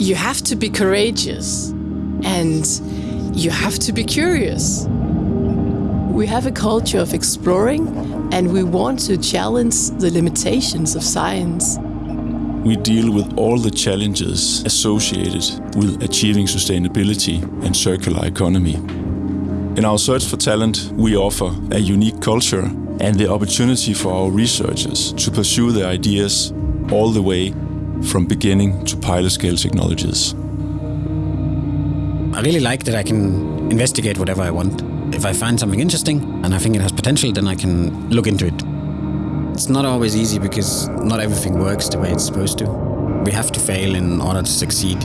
You have to be courageous and you have to be curious. We have a culture of exploring and we want to challenge the limitations of science. We deal with all the challenges associated with achieving sustainability and circular economy. In our search for talent, we offer a unique culture and the opportunity for our researchers to pursue their ideas all the way from beginning to pilot scale technologies. I really like that I can investigate whatever I want. If I find something interesting and I think it has potential, then I can look into it. It's not always easy because not everything works the way it's supposed to. We have to fail in order to succeed.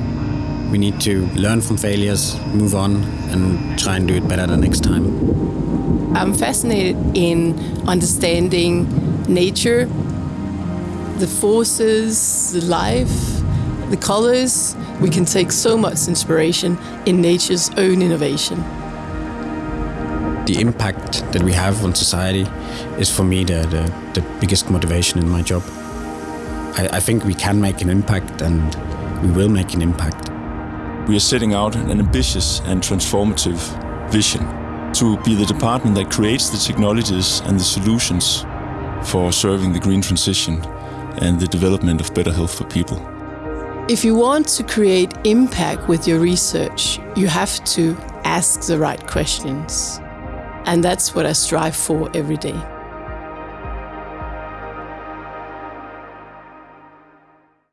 We need to learn from failures, move on, and try and do it better the next time. I'm fascinated in understanding nature, the forces, the life, the colors. We can take so much inspiration in nature's own innovation. The impact that we have on society is for me the, the, the biggest motivation in my job. I, I think we can make an impact and we will make an impact. We are setting out an ambitious and transformative vision to be the department that creates the technologies and the solutions for serving the green transition and the development of better health for people. If you want to create impact with your research, you have to ask the right questions. And that's what I strive for every day.